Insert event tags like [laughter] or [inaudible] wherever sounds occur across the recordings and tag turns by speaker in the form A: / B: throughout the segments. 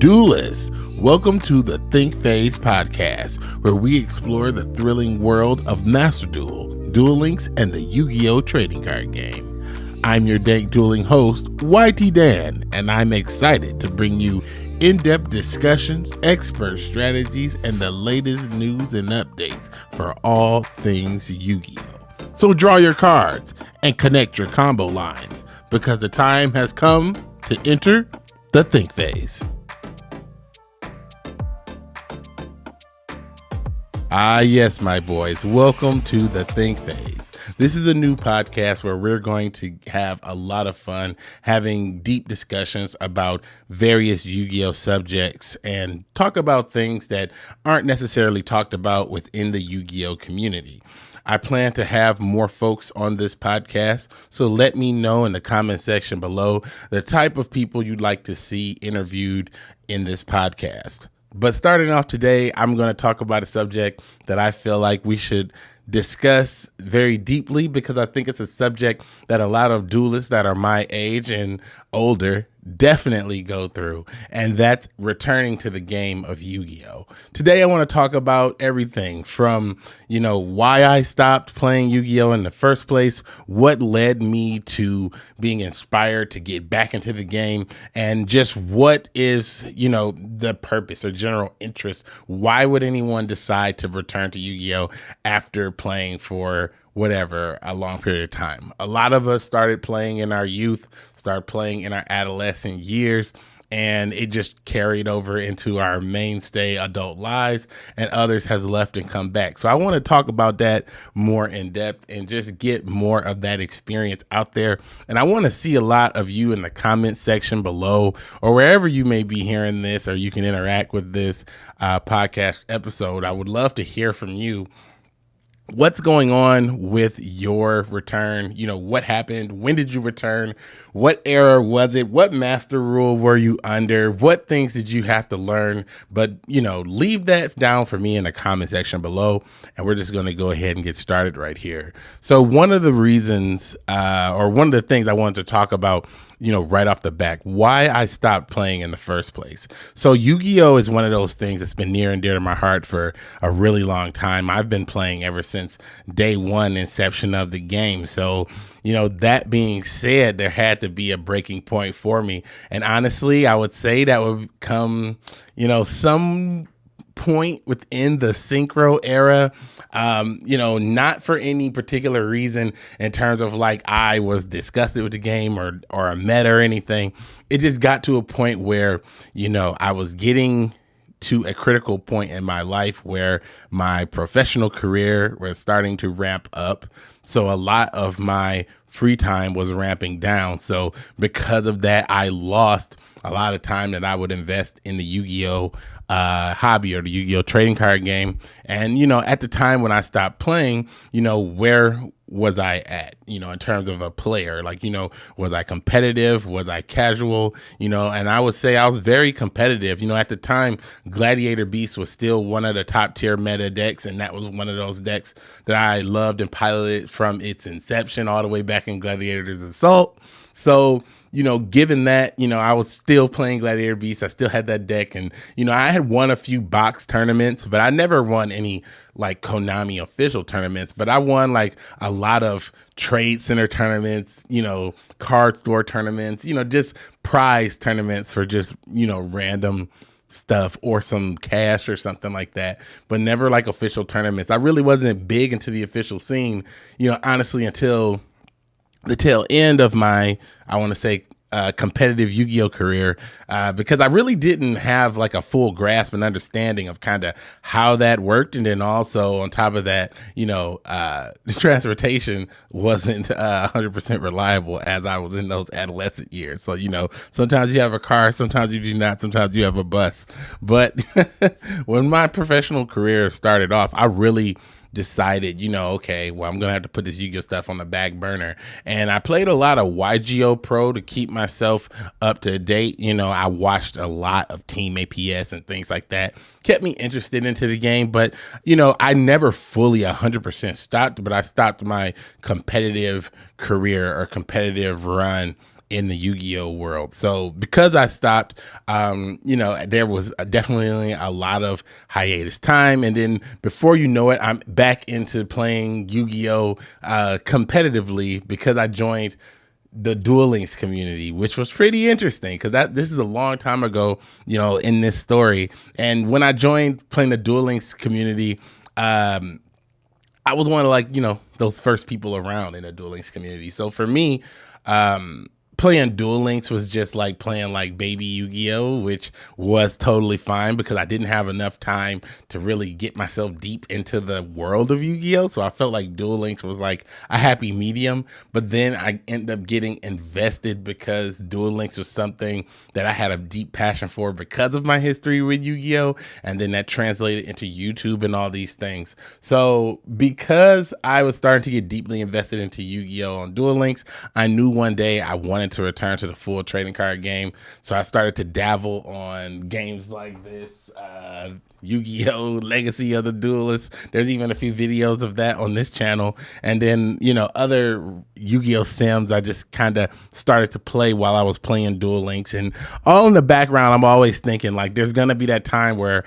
A: Duelists, welcome to the Think Phase podcast, where we explore the thrilling world of Master Duel, Duel Links, and the Yu Gi Oh! trading card game. I'm your dank dueling host, YT Dan, and I'm excited to bring you in depth discussions, expert strategies, and the latest news and updates for all things Yu Gi Oh! So draw your cards and connect your combo lines because the time has come to enter the Think Phase. Ah, yes, my boys. Welcome to the Think Phase. This is a new podcast where we're going to have a lot of fun having deep discussions about various Yu Gi Oh subjects and talk about things that aren't necessarily talked about within the Yu Gi Oh community. I plan to have more folks on this podcast, so let me know in the comment section below the type of people you'd like to see interviewed in this podcast. But starting off today, I'm going to talk about a subject that I feel like we should discuss very deeply because I think it's a subject that a lot of duelists that are my age and older definitely go through, and that's returning to the game of Yu Gi Oh! Today, I want to talk about everything from, you know, why I stopped playing Yu Gi Oh! in the first place, what led me to being inspired to get back into the game, and just what is, you know, the purpose or general interest. Why would anyone decide to return to Yu Gi Oh! after playing for whatever a long period of time. A lot of us started playing in our youth, started playing in our adolescent years, and it just carried over into our mainstay adult lives and others has left and come back. So i want to talk about that more in depth and just get more of that experience out there. And i want to see a lot of you in the comment section below or wherever you may be hearing this or you can interact with this uh, podcast episode. I would love to hear from you. What's going on with your return? You know what happened? When did you return what era was it what master rule were you under what things did you have to learn but you know leave that down for me in the comment section below and we're just going to go ahead and get started right here so one of the reasons uh, or one of the things i wanted to talk about you know, right off the back, why I stopped playing in the first place. So Yu-Gi-Oh is one of those things that's been near and dear to my heart for a really long time. I've been playing ever since day one inception of the game. So, you know, that being said, there had to be a breaking point for me. And honestly, I would say that would come, you know, some point within the synchro era um, you know, not for any particular reason in terms of like I was disgusted with the game or or a meta or anything. It just got to a point where, you know, I was getting to a critical point in my life where my professional career was starting to ramp up. So a lot of my free time was ramping down. So because of that, I lost a lot of time that I would invest in the Yu-Gi-Oh uh, hobby or the Yu-Gi-Oh trading card game. And you know, at the time when I stopped playing, you know, where was I at? You know, in terms of a player, like you know, was I competitive? Was I casual? You know, and I would say I was very competitive. You know, at the time, Gladiator Beast was still one of the top tier meta decks, and that was one of those decks that I loved and piloted from its inception all the way back in Gladiator's Assault. So you know, given that, you know, I was still playing Gladiator Beast, I still had that deck, and you know, I had won a few box tournaments, but I never won any like Konami official tournaments. But I won like a lot of trade center tournaments, you know, card store tournaments, you know, just prize tournaments for just you know random stuff or some cash or something like that, but never like official tournaments. I really wasn't big into the official scene, you know, honestly, until the tail end of my, I want to say, uh, competitive Yu-Gi-Oh career uh, because I really didn't have like a full grasp and understanding of kind of how that worked, and then also on top of that, you know, uh, [laughs] transportation wasn't uh, 100% reliable as I was in those adolescent years. So you know, sometimes you have a car, sometimes you do not, sometimes you have a bus. But [laughs] when my professional career started off, I really decided, you know, okay, well, I'm gonna have to put this Yu-Gi-Oh stuff on the back burner. And I played a lot of YGO Pro to keep myself up to date. You know, I watched a lot of Team APS and things like that. Kept me interested into the game, but you know, I never fully 100% stopped, but I stopped my competitive career or competitive run in the Yu-Gi-Oh world. So because I stopped, um, you know, there was definitely a lot of hiatus time, and then before you know it, I'm back into playing Yu-Gi-Oh uh, competitively because I joined the Duel Links community, which was pretty interesting because that this is a long time ago, you know, in this story. And when I joined playing the Duel Links community, um, I was one of like you know those first people around in the Duel Links community. So for me, um, playing Duel Links was just like playing like baby Yu-Gi-Oh, which was totally fine because I didn't have enough time to really get myself deep into the world of Yu-Gi-Oh. So I felt like Duel Links was like a happy medium. But then I ended up getting invested because Duel Links was something that I had a deep passion for because of my history with Yu-Gi-Oh. And then that translated into YouTube and all these things. So because I was starting to get deeply invested into Yu-Gi-Oh on Duel Links, I knew one day I wanted to return to the full trading card game. So I started to dabble on games like this, uh, Yu-Gi-Oh! Legacy of the Duelists. There's even a few videos of that on this channel. And then, you know, other Yu-Gi-Oh! Sims I just kind of started to play while I was playing Duel Links. And all in the background, I'm always thinking like there's gonna be that time where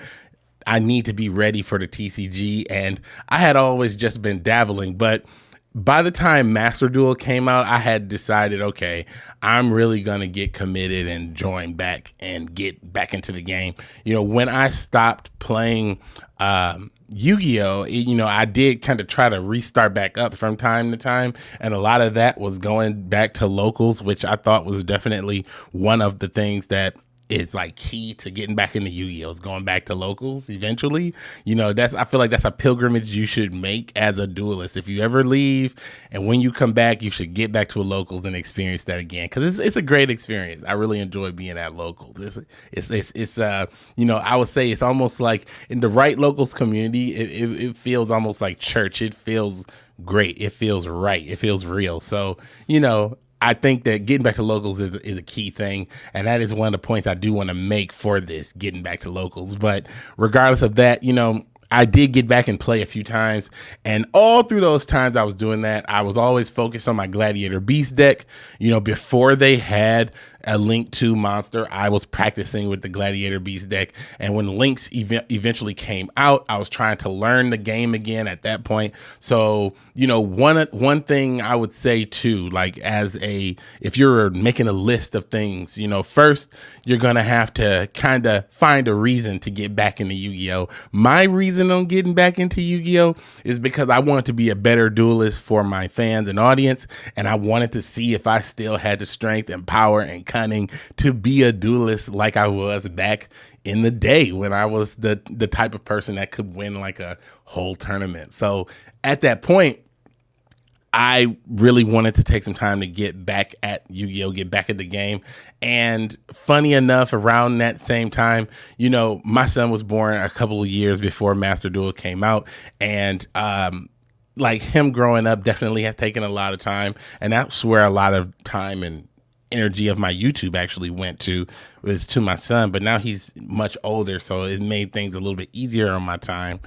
A: I need to be ready for the TCG. And I had always just been dabbling, but by the time Master Duel came out, I had decided, okay, I'm really gonna get committed and join back and get back into the game. You know, when I stopped playing um, Yu-Gi-Oh, you know, I did kind of try to restart back up from time to time, and a lot of that was going back to locals, which I thought was definitely one of the things that is like key to getting back into Yu-Gi-Oh! Going back to locals eventually. You know, that's I feel like that's a pilgrimage you should make as a duelist. If you ever leave and when you come back, you should get back to a locals and experience that again because it's, it's a great experience. I really enjoy being at locals. It's it's it's, it's uh you know I would say it's almost like in the right locals community, it, it, it feels almost like church. It feels great. It feels right. It feels real. So, you know, I think that getting back to locals is, is a key thing. And that is one of the points I do want to make for this getting back to locals. But regardless of that, you know, I did get back and play a few times. And all through those times I was doing that, I was always focused on my Gladiator Beast deck. You know, before they had a Link 2 monster, I was practicing with the Gladiator Beast deck. And when Links ev- eventually came out, I was trying to learn the game again at that point. So, you know, one one thing I would say too, like as a if you're making a list of things, you know, first you're going to have to kind of find a reason to get back into Yu-Gi-Oh. My reason on getting back into Yu-Gi-Oh is because I wanted to be a better duelist for my fans and audience and I wanted to see if I still had the strength and power and cunning to be a duelist like I was back in the day when I was the the type of person that could win like a whole tournament. So at that point, I really wanted to take some time to get back at Yu-Gi-Oh, get back at the game. And funny enough, around that same time, you know, my son was born a couple of years before Master Duel came out, and um, like him growing up definitely has taken a lot of time, and that's where a lot of time and energy of my YouTube actually went to was to my son, but now he's much older, so it made things a little bit easier on my time.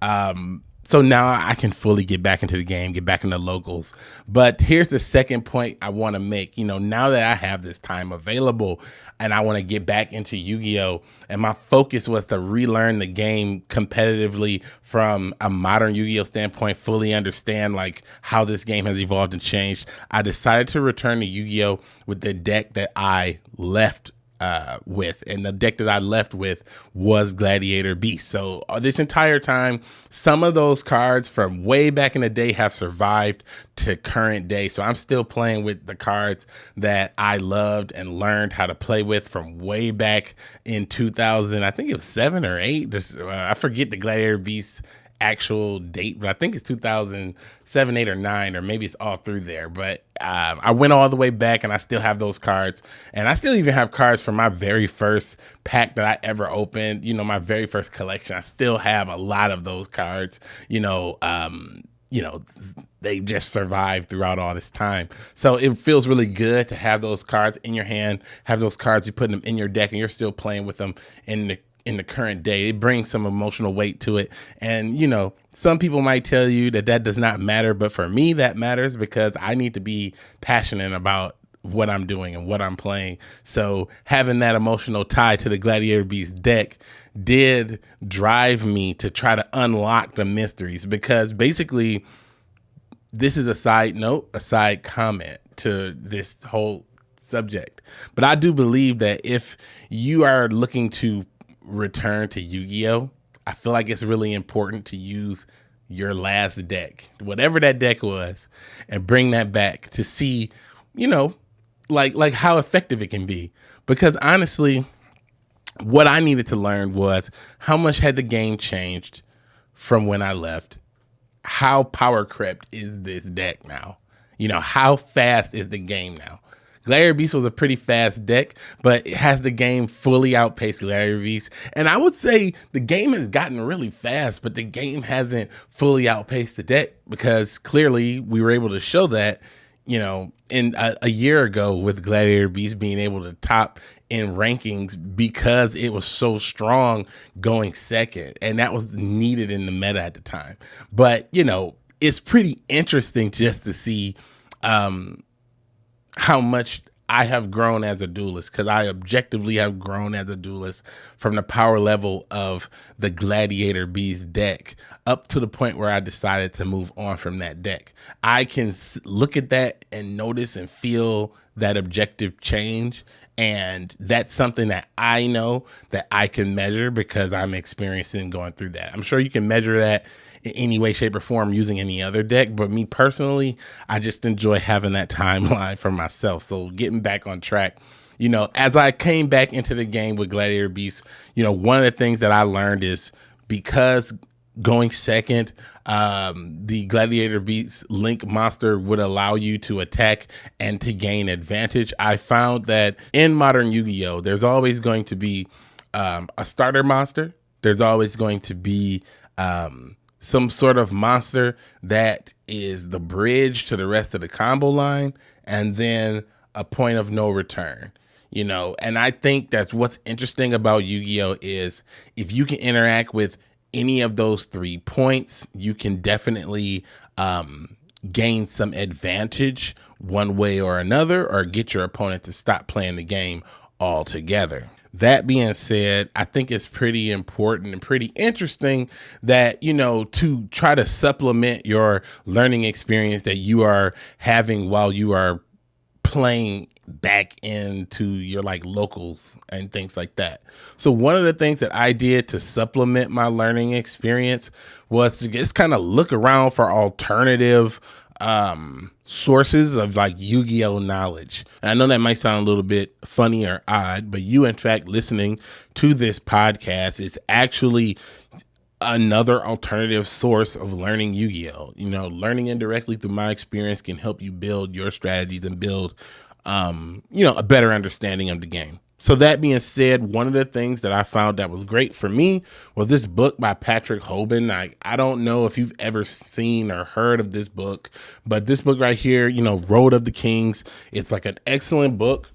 A: Um, so now I can fully get back into the game, get back into locals. But here's the second point I want to make. You know, now that I have this time available and I want to get back into Yu Gi Oh! and my focus was to relearn the game competitively from a modern Yu Gi Oh! standpoint, fully understand like how this game has evolved and changed. I decided to return to Yu Gi Oh! with the deck that I left uh, with, and the deck that I left with was Gladiator Beast. So uh, this entire time, some of those cards from way back in the day have survived to current day. So I'm still playing with the cards that I loved and learned how to play with from way back in 2000. I think it was seven or eight. Just uh, I forget the Gladiator Beast actual date, but I think it's 2007, 8, or 9, or maybe it's all through there. But um, I went all the way back and I still have those cards. And I still even have cards from my very first pack that I ever opened, you know, my very first collection. I still have a lot of those cards, you know. Um, you know, they just survived throughout all this time. So it feels really good to have those cards in your hand, have those cards, you put them in your deck, and you're still playing with them in the in the current day. It brings some emotional weight to it. And, you know, some people might tell you that that does not matter, but for me, that matters because I need to be passionate about what I'm doing and what I'm playing. So having that emotional tie to the Gladiator Beast deck did drive me to try to unlock the mysteries because basically this is a side note, a side comment to this whole subject. But I do believe that if you are looking to return to Yu-Gi-Oh, I feel like it's really important to use your last deck, whatever that deck was, and bring that back to see, you know, like like how effective it can be. Because honestly, what I needed to learn was how much had the game changed from when I left. How power crept is this deck now? You know, how fast is the game now? Gladiator Beast was a pretty fast deck, but it has the game fully outpaced Gladiator Beast. And I would say the game has gotten really fast, but the game hasn't fully outpaced the deck because clearly we were able to show that, you know, in a, a year ago with Gladiator Beast being able to top in rankings because it was so strong going second. And that was needed in the meta at the time. But, you know, it's pretty interesting just to see um, how much I have grown as a duelist because I objectively have grown as a duelist from the power level of the Gladiator Beast deck up to the point where I decided to move on from that deck. I can look at that and notice and feel that objective change. And that's something that I know that I can measure because I'm experiencing going through that. I'm sure you can measure that in any way, shape, or form using any other deck. But me personally, I just enjoy having that timeline [laughs] for myself. So getting back on track, you know, as I came back into the game with Gladiator Beast, you know, one of the things that I learned is because going second, um, the Gladiator Beast Link monster would allow you to attack and to gain advantage. I found that in modern Yu Gi Oh!, there's always going to be um, a starter monster. There's always going to be um, some sort of monster that is the bridge to the rest of the combo line and then a point of no return you know? And i think that's what's interesting about yu-gi-oh is if you can interact with any of those three points you can definitely um, gain some advantage one way or another or get your opponent to stop playing the game altogether that being said, I think it's pretty important and pretty interesting that, you know, to try to supplement your learning experience that you are having while you are playing back into your like locals and things like that. So one of the things that I did to supplement my learning experience was to just kind of look around for alternative um sources of like Yu-Gi-Oh knowledge. And I know that might sound a little bit funny or odd, but you in fact listening to this podcast is actually another alternative source of learning Yu-Gi-Oh. You know, learning indirectly through my experience can help you build your strategies and build um, you know, a better understanding of the game. So that being said, one of the things that I found that was great for me was this book by Patrick Hoban. I, I don't know if you've ever seen or heard of this book, but this book right here, you know, Road of the Kings, it's like an excellent book.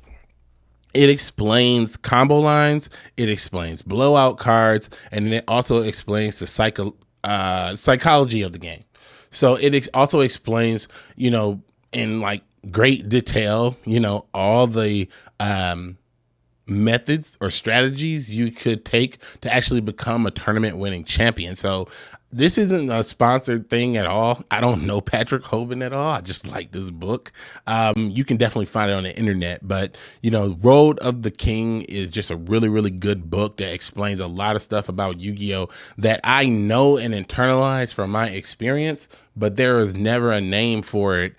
A: It explains combo lines, it explains blowout cards, and it also explains the psycho, uh, psychology of the game. So it ex also explains, you know, in like great detail, you know, all the um methods or strategies you could take to actually become a tournament winning champion. So this isn't a sponsored thing at all. I don't know Patrick Hoban at all. I just like this book. Um, you can definitely find it on the internet, but you know, Road of the King is just a really, really good book that explains a lot of stuff about Yu-Gi-Oh that I know and internalize from my experience, but there is never a name for it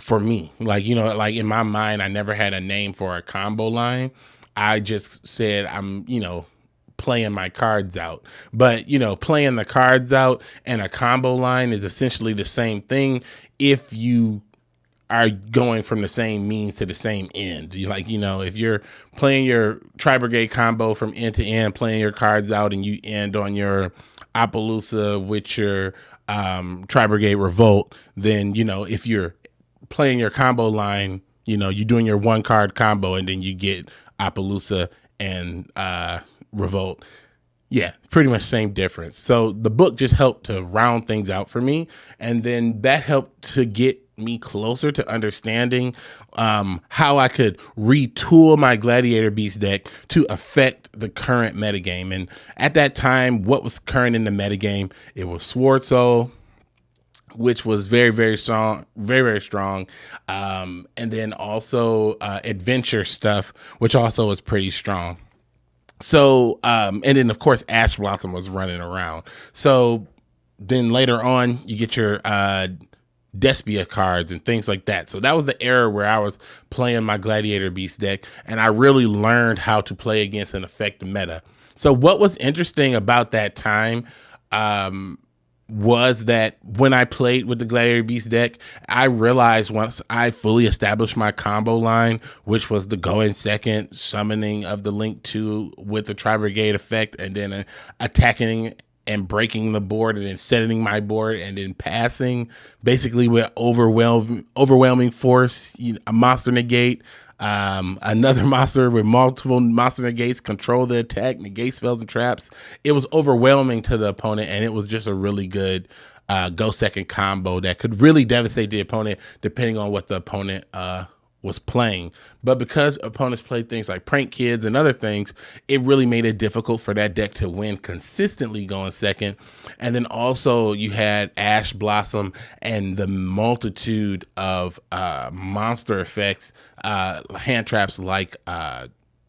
A: for me. Like, you know, like in my mind, I never had a name for a combo line. I just said I'm, you know, playing my cards out. But, you know, playing the cards out and a combo line is essentially the same thing if you are going from the same means to the same end. You like, you know, if you're playing your Tri Brigade combo from end to end, playing your cards out and you end on your Apollousa with your um, Tri Brigade Revolt, then, you know, if you're playing your combo line, you know, you're doing your one card combo and then you get Apollousa and uh, Revolt. Yeah, pretty much same difference. So the book just helped to round things out for me. And then that helped to get me closer to understanding um, how I could retool my Gladiator Beast deck to affect the current metagame. And at that time, what was current in the metagame? It was Sword Soul, which was very very strong very very strong um, and then also uh, adventure stuff which also was pretty strong so um, and then of course ash blossom was running around so then later on you get your uh, Despia cards and things like that. So that was the era where I was playing my Gladiator Beast deck, and I really learned how to play against an effective meta. So what was interesting about that time um, was that when I played with the Gladiator Beast deck, I realized once I fully established my combo line, which was the going second, summoning of the Link 2 with the Tri Brigade effect, and then uh, attacking and breaking the board and then setting my board and then passing basically with overwhelming overwhelming force, you know, a monster negate, um, another [laughs] monster with multiple monster negates control the attack, negate spells and traps. It was overwhelming to the opponent, and it was just a really good uh, go second combo that could really devastate the opponent depending on what the opponent uh, was playing. But because opponents played things like prank kids and other things, it really made it difficult for that deck to win consistently going second. And then also you had Ash Blossom and the multitude of uh, monster effects, uh, hand traps like uh,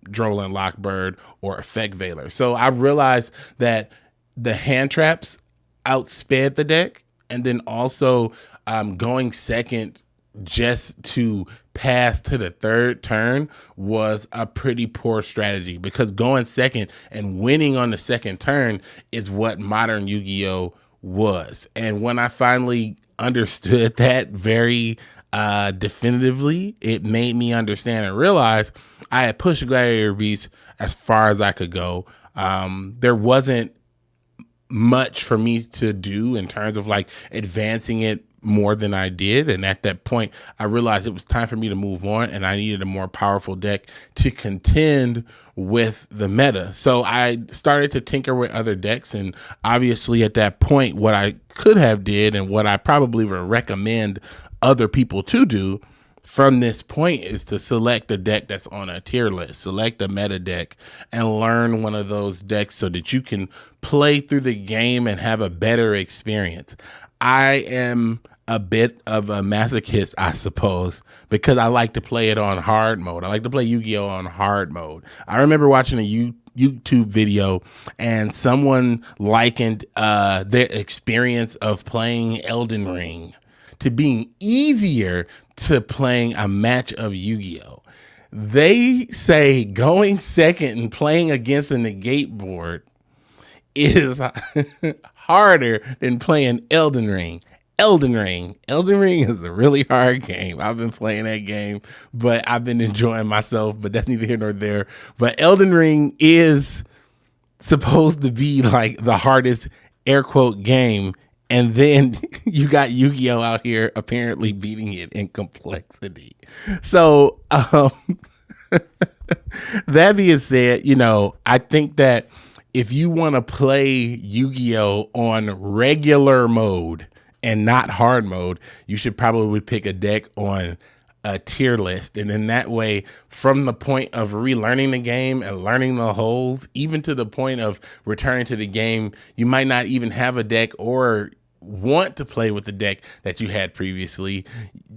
A: Droll & Lock Bird or Effect Veiler. So I realized that the hand traps outsped the deck. And then also um, going second just to pass to the third turn was a pretty poor strategy because going second and winning on the second turn is what modern Yu-Gi-Oh was. And when I finally understood [laughs] that very uh, definitively, it made me understand and realize I had pushed Gladiator Beast as far as I could go. Um, there wasn't much for me to do in terms of like advancing it more than I did. And at that point, I realized it was time for me to move on and I needed a more powerful deck to contend with the meta. So I started to tinker with other decks. And obviously at that point, what I could have did and what I probably would recommend other people to do from this point is to select a deck that's on a tier list, select a meta deck and learn one of those decks so that you can play through the game and have a better experience. I am a bit of a masochist, I suppose, because I like to play it on hard mode. I like to play Yu-Gi-Oh on hard mode. I remember watching a U YouTube video and someone likened uh, their experience of playing Elden Ring to being easier to playing a match of Yu-Gi-Oh. They say going second and playing against a negate board is [laughs] harder than playing Elden Ring. Elden Ring. Elden Ring is a really hard game. I've been playing that game, but I've been enjoying myself, but that's neither here nor there. But Elden Ring is supposed to be like the hardest air quote game. And then [laughs] you got Yu Gi Oh out here apparently beating it in complexity. So, um, [laughs] that being said, you know, I think that if you want to play Yu Gi Oh on regular mode, and not hard mode, you should probably pick a deck on a tier list. And in that way, from the point of relearning the game and learning the holes, even to the point of returning to the game, you might not even have a deck or want to play with the deck that you had previously,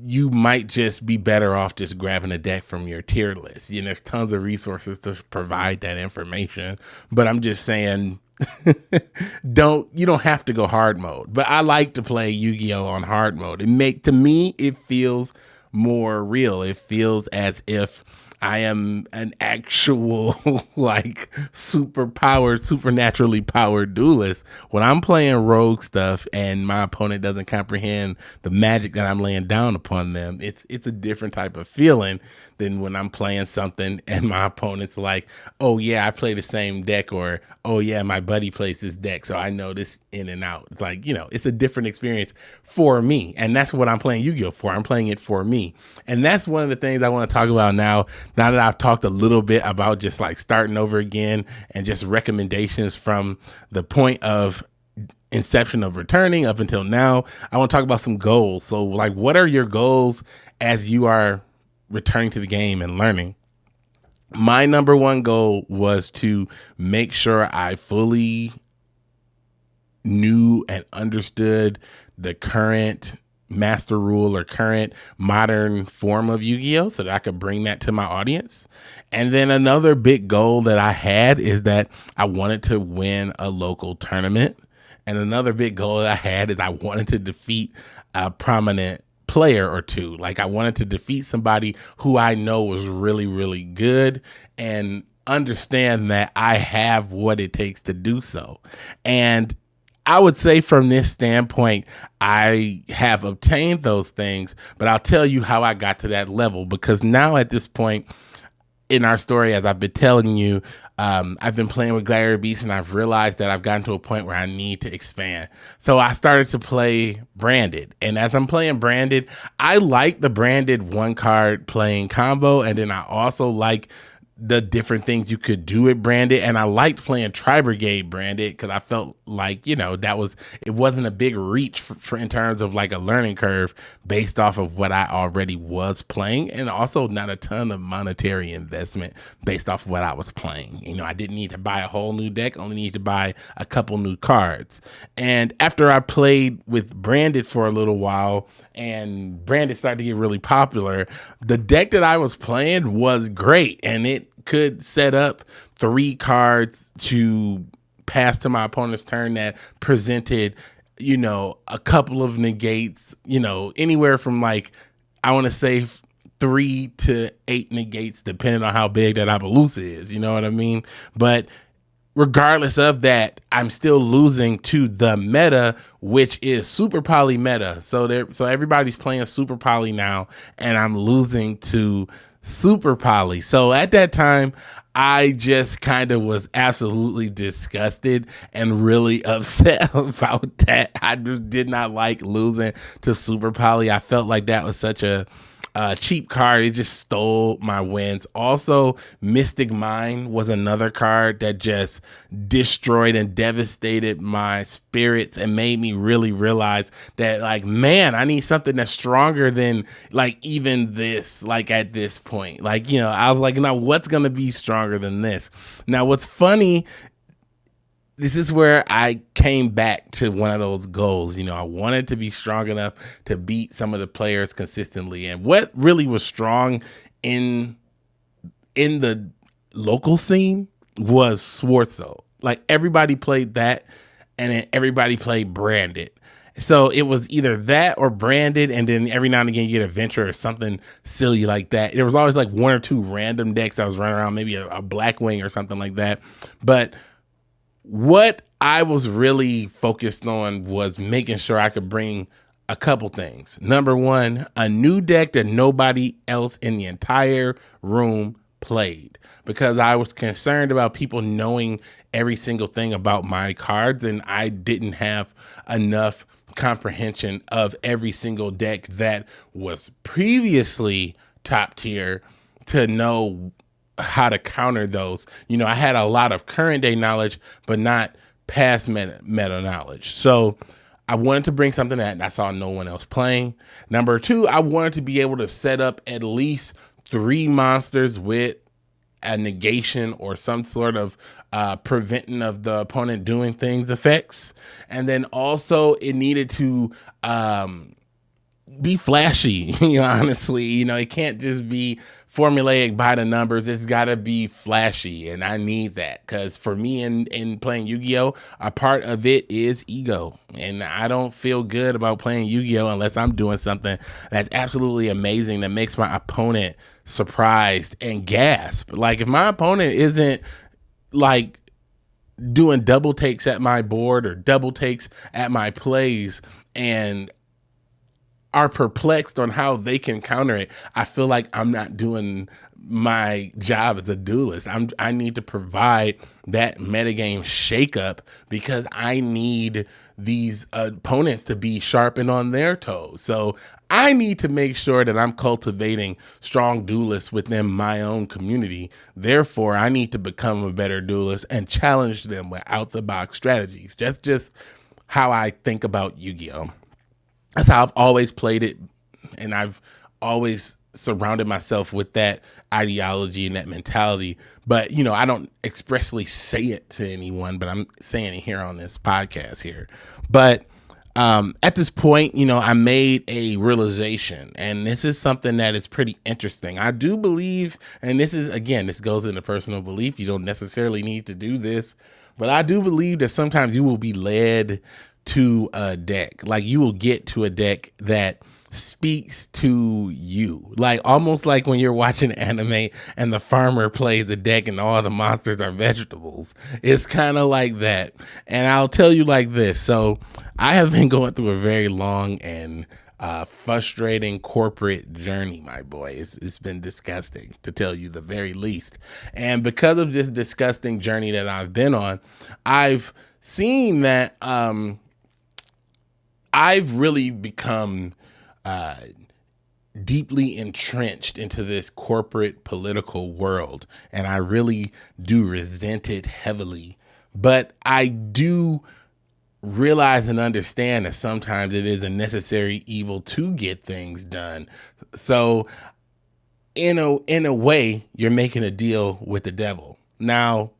A: you might just be better off just grabbing a deck from your tier list. You know, there's tons of resources to provide that information. But I'm just saying [laughs] don't you don't have to go hard mode but i like to play yu-gi-oh on hard mode. It make to me it feels more real. It feels as if I am an actual [laughs] like superpowered, supernaturally powered duelist. When I'm playing rogue stuff and my opponent doesn't comprehend the magic that I'm laying down upon them, it's it's a different type of feeling than when I'm playing something [laughs] and my opponent's like, "Oh yeah, I play the same deck," or "Oh yeah, my buddy plays this deck, so I know this in and out." It's like you know, it's a different experience for me, and that's what I'm playing Yu-Gi-Oh for. I'm playing it for me, and that's one of the things I want to talk about now now that I've talked a little bit about just like starting over again and just recommendations from the point of inception of returning up until now, I want to talk about some goals. So, like, what are your goals as you are returning to the game and learning? My number one goal was to make sure I fully knew and understood the current master rule or current modern form of Yu-Gi-Oh so that I could bring that to my audience. And then another big goal that I had is that I wanted to win a local tournament. And another big goal that I had is I wanted to defeat a prominent player or two. Like I wanted to defeat somebody who I know was really really good and understand that I have what it takes to do so. And I would say from this standpoint, I have obtained those things, but I'll tell you how I got to that level because now at this point in our story, as I've been telling you, um, I've been playing with Gladiator Beast and I've realized that I've gotten to a point where I need to expand. So I started to play Branded. And as I'm playing Branded, I like the Branded one card playing combo. And then I also like the different things you could do it branded and i liked playing tri brigade branded because i felt like you know that was it wasn't a big reach for, for, in terms of like a learning curve based off of what i already was playing and also not a ton of monetary investment based off of what i was playing. You know i didn't need to buy a whole new deck only need to buy a couple new cards. And after i played with branded for a little while and branded started to get really popular the deck that i was playing was great and it could set up three cards to pass to my opponent's turn that presented, you know, a couple of negates, you know, anywhere from like, I want to say three to eight negates, depending on how big that Apollousa is. You know what I mean? But regardless of that, I'm still losing to the meta, which is super poly meta. So there, so everybody's playing super poly now, and I'm losing to super poly. So at that time, I just kind of was absolutely disgusted and really [laughs] upset about that. I just did not like losing to super poly. I felt like that was such a uh, cheap card. It just stole my wins. Also, Mystic Mine was another card that just destroyed and devastated my spirits and made me really realize that, like, man, I need something that's stronger than like even this. Like at this point, like you know, I was like, now what's gonna be stronger than this? Now, what's funny this is where I came back to one of those goals. You know, I wanted to be strong enough to beat some of the players consistently. And what really was strong in in the local scene was Sword Soul. Like everybody played that and then everybody played branded. So it was either that or branded, and then every now and again you get a venture or something silly like that. There was always like one or two random decks I was running around, maybe a, a Blackwing or something like that. But what I was really focused on was making sure I could bring a couple things. Number one, a new deck that nobody else in the entire room played because I was concerned about people knowing every single thing about my cards and I didn't have enough comprehension of every single deck that was previously top tier to know how to counter those. You know, I had a lot of current day knowledge, but not past meta, meta knowledge. So I wanted to bring something that I saw no one else playing. Number two, I wanted to be able to set up at least three monsters with a negation or some sort of uh, preventing of the opponent doing things effects. And then also it needed to um, be flashy, [laughs] you know, honestly. You know, it can't just be formulaic by the numbers. It's got to be flashy, and I need that because for me in in playing Yu Gi Oh, a part of it is ego, and I don't feel good about playing Yu Gi Oh unless I'm doing something that's absolutely amazing that makes my opponent surprised and gasp. Like if my opponent isn't like doing double takes at my board or double takes at my plays and are perplexed on how they can counter it, I feel like I'm not doing my job as a duelist. I'm I need to provide that metagame shakeup because I need these opponents to be sharpened on their toes. So I need to make sure that I'm cultivating strong duelists within my own community. Therefore, I need to become a better duelist and challenge them with out the box strategies. That's just how I think about Yu-Gi-Oh. That's how I've always played it, and I've always surrounded myself with that ideology and that mentality. But you know, I don't expressly say it to anyone, but I'm saying it here on this podcast here. But um, at this point, you know, I made a realization, and this is something that is pretty interesting. I do believe, and this is again, this goes into personal belief. You don't necessarily need to do this, but I do believe that sometimes you will be led to a deck. Like you will get to a deck that speaks to you. Like almost like when you're watching [laughs] anime and the farmer plays a deck and all the monsters are vegetables. It's kind of like that. And I'll tell you like this. So I have been going through a very long and uh, frustrating corporate journey, my boy. It's, it's been disgusting to tell you the very least. And because of this disgusting journey that I've been on, I've seen that um, I've really become uh, deeply entrenched into this corporate political world, and I really do resent it heavily. But I do realize and understand that sometimes it is a necessary evil to get things done. So in a in a way, you're making a deal with the devil. Now,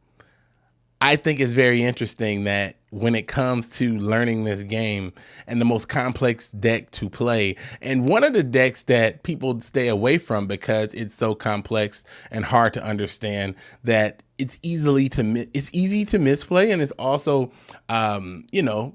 A: I think it's very interesting that when it comes to learning this game and the most complex deck to play, and one of the decks that people stay away from because it's so complex and hard to understand that it's easily to it's easy to misplay, and it's also, um, you know,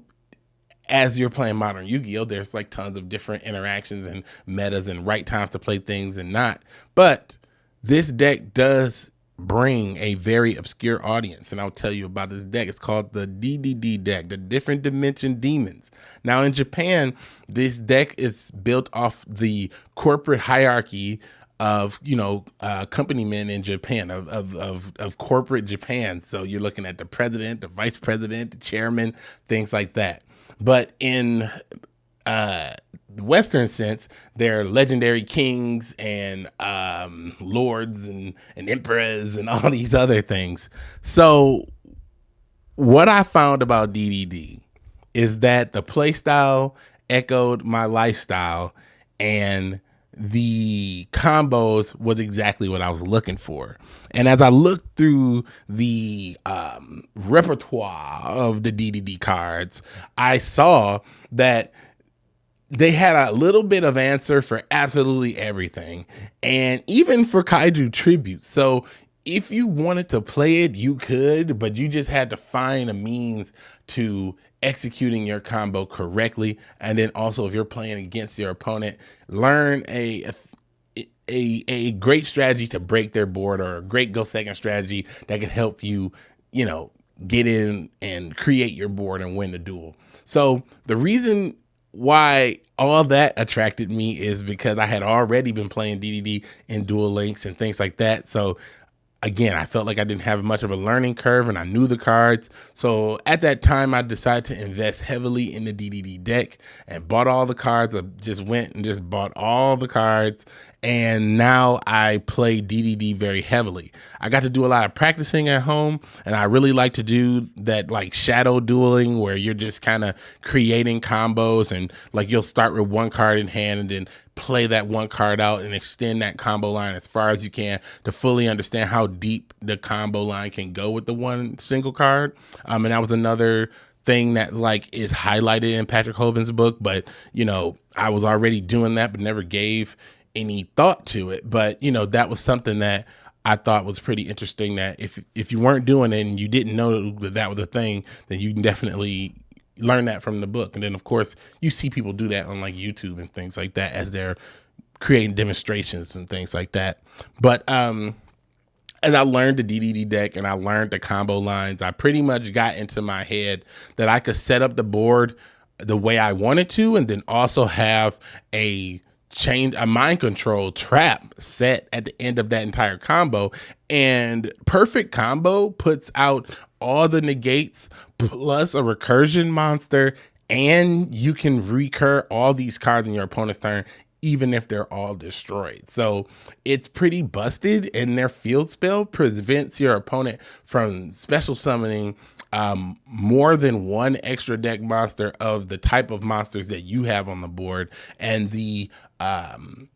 A: as you're playing modern Yu-Gi-Oh, there's like tons of different interactions and metas and right times to play things and not. But this deck does bring a very obscure audience. And I'll tell you about this deck. It's called the DDD deck, the Different Dimension Demons. Now, in Japan, this deck is built off the corporate hierarchy of you know uh, company men in Japan of, of of of corporate Japan. So you're looking at the president, the vice president, the chairman, things like that. But in uh, Western sense, they're legendary kings and um, lords and, and emperors and [laughs] all these other things. So, what I found about DDD is that the playstyle echoed my lifestyle and the combos was exactly what I was looking for. And as I looked through the um, repertoire of the DDD cards, I saw that they had a little bit of answer for absolutely everything and even for kaiju tributes so if you wanted to play it you could but you just had to find a means to executing your combo correctly. And then also if you're playing against your opponent learn a, a a great strategy to break their board or a great go second strategy that could help you you know get in and create your board and win the duel. So the reason why all that attracted me is because I had already been playing DDD in Duel Links and things like that. So again, I felt like I didn't have much of a learning curve and I knew the cards. So at that time, I decided to invest heavily in the DDD deck and bought all the cards. I just went and just bought all the cards. And now I play DDD very heavily. I got to do a lot of practicing at home, and I really like to do that like shadow dueling where you're just kind of creating combos and like you'll start with one card in hand and then play that one card out and extend that combo line as far as you can to fully understand how deep the combo line can go with the one single card. Um, and that was another thing that like is highlighted in Patrick Hoban's book, but you know, I was already doing that, but never gave any thought to it. But you know, that was something that I thought was pretty interesting. That if if you weren't doing it and you didn't know that that was a thing, then you can definitely learn that from the book. And then of course you see people do that on like YouTube and things like that as they're creating demonstrations and things like that. But um as I learned the DDD deck and I learned the combo lines, I pretty much got into my head that I could set up the board the way I wanted to and then also have a chain a mind control trap set at the end of that entire combo. And perfect combo puts out all the negates plus a recursion monster and you can recur all these cards in your opponent's turn even if they're all destroyed. So it's pretty busted, and their field spell prevents your opponent from special summoning um, more than one extra deck monster of the type of monsters that you have on the board, and the um,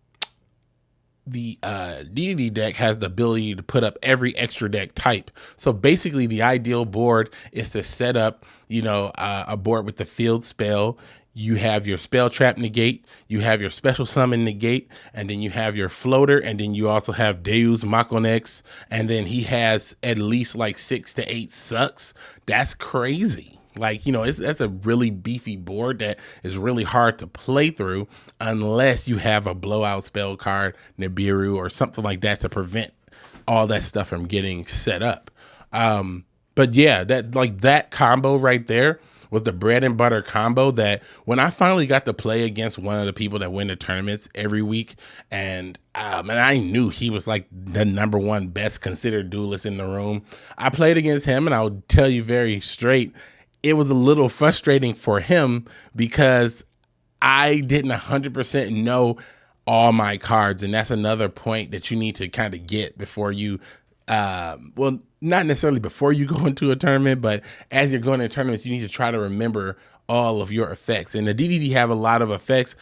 A: the uh, deck has the ability to put up every extra deck type. So basically, the ideal board is to set up, you know, uh, a board with the field spell you have your spell trap negate, you have your special summon negate, and then you have your floater, and then you also have Deus Maconex, and then he has at least like six to eight sucks. That's crazy. Like, you know, it's that's a really beefy board that is really hard to play through unless you have a blowout spell card, Nibiru, or something like that to prevent all that stuff from getting set up. Um, but yeah, that's like that combo right there was the bread and butter combo that when I finally got to play against one of the people that win the tournaments every week, and um, and I knew he was like the number one best considered duelist in the room. I played against him, and I'll tell you very straight, it was a little frustrating for him because I didn't 100% know all my cards, and that's another point that you need to kind of get before you um, well, not necessarily before you [laughs] go into a tournament, but as you're going to tournaments, you need to try to remember all of your effects. And the DDD have a lot of effects,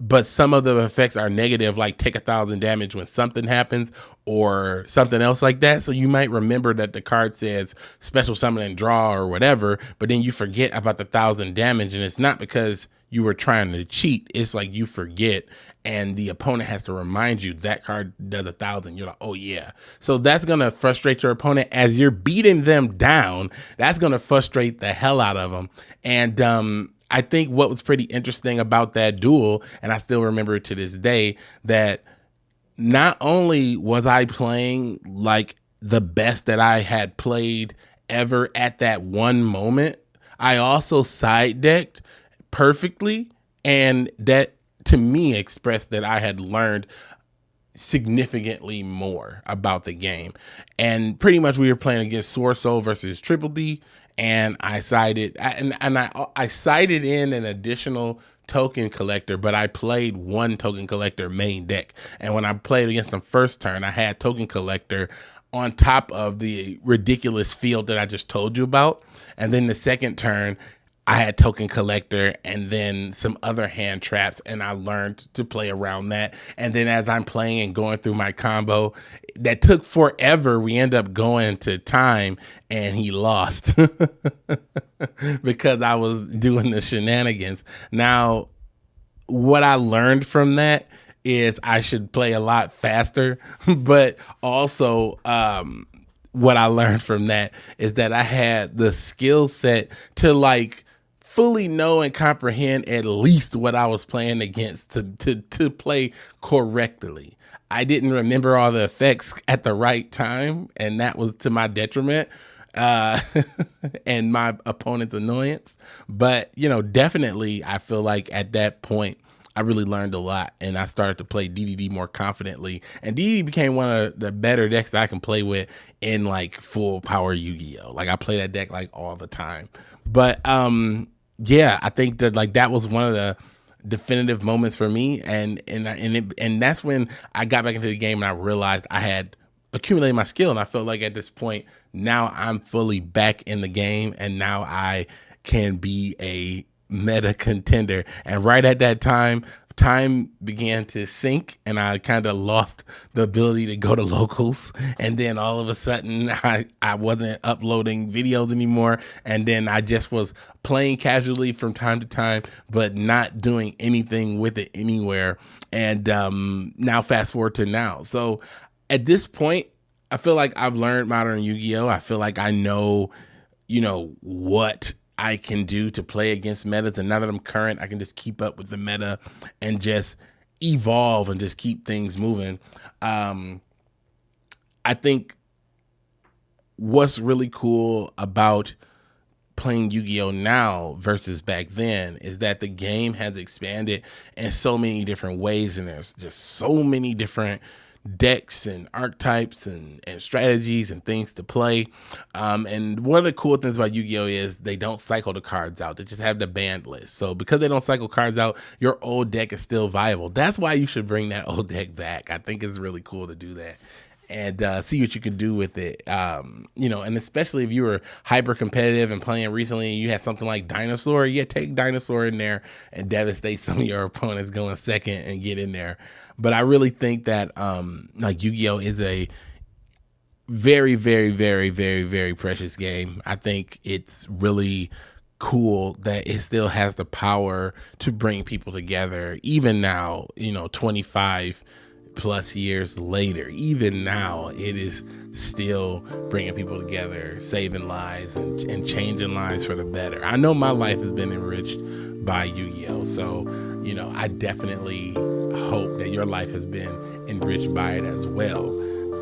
A: but some of the effects are negative, like take a thousand damage when something happens or something else like that. So you might remember that the card says special summon and draw or whatever, but then you forget about the thousand damage. And it's not because you were trying to cheat. It's like you forget and the opponent has to remind you that card does a thousand. You're like, oh yeah. So that's gonna frustrate your opponent as you're beating them down. That's gonna frustrate the hell out of them. And um, I think what was pretty interesting about that duel, and I still remember it to this day, that not only was I playing like the best that I had played ever at that one moment, I also side decked perfectly. And that to me expressed that I had learned significantly more about the game. And pretty much we were playing against Soul versus Triple D. And I cited and, and I I sided in an additional token collector, but I played one token collector main deck. And when I played against them first turn, I had token collector on top of the ridiculous field that I just told you about. And then the second turn, I had token collector and then some other hand traps and I learned to play around that. And then as I'm playing and going through my combo, that took forever. We end up going to time and he lost [laughs] because I was doing the shenanigans. Now, what I learned from that is I should play a lot faster, [laughs] but also um what I learned from that is that I had the skill set to like fully know and comprehend at least what I was playing against to to to play correctly. I didn't remember all the effects at the right time, and that was to my detriment uh, [laughs] and my opponent's annoyance. But you know, definitely, I feel like at that point. I really learned a lot and I started to play DDD more confidently. And DDD became one of the better decks that I can play with in like full power Yu Gi Oh! Like I play that deck like all the time. But um yeah, I think that like that was one of the definitive moments for me, and and and it, and that's when I got back into the game and I realized I had accumulated my skill, and I felt like at this point now I'm fully back in the game, and now I can be a meta contender. And right at that time, time began to sink and I kind of lost the ability to go to locals. And then all of a sudden, [laughs] I, I wasn't uploading videos anymore. And then I just was playing casually from time to time, but not doing anything with it anywhere. And um, now, fast forward to now. So at this point, I feel like I've learned modern Yu Gi Oh! I feel like I know, you know, what I can do to play against metas. And now that I'm current, I can just keep up with the meta and just evolve and just keep things moving. Um, I think what's really cool about playing Yu-Gi-Oh now versus back then is that the game has expanded in so many different ways and there's just so many different decks and archetypes and, and strategies and things to play. Um, and one of the cool things about Yu-Gi-Oh is they don't cycle the cards out; they just have the banned list. So because they don't cycle cards out, your old deck is still viable. That's why you should bring that [laughs] old deck back. I think it's really cool to do that and uh, see what you can do with it. Um, you know, and especially if you were hyper competitive and playing recently and you had something like Dinosaur, yeah, take Dinosaur in there and devastate [laughs] some of your opponents going second and get in there. But I really think that um, like Yu-Gi-Oh is a very, very, very, very, very precious game. I think it's really cool that it still has the power to bring people together even now you know 25 plus years later, even now, it is still bringing people together, saving lives, and, and changing lives for the better. I know my life has been enriched by Yu Gi Oh! So, you know, I definitely hope that your life has been enriched by it as well.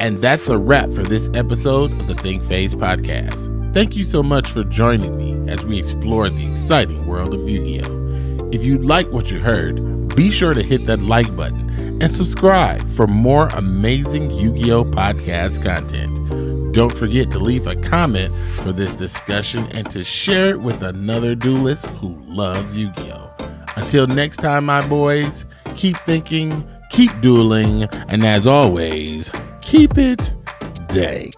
A: And that's a wrap for this episode of the Think Phase podcast. Thank you so much for joining me as we explore the exciting world of Yu Gi Oh! If you like what you heard, be sure to hit that like button and subscribe for more amazing Yu Gi Oh! podcast content. Don't forget to leave a comment for this discussion and to share it with another duelist who loves Yu Gi Oh! Until next time, my boys, keep thinking, keep dueling, and as always, keep it dank.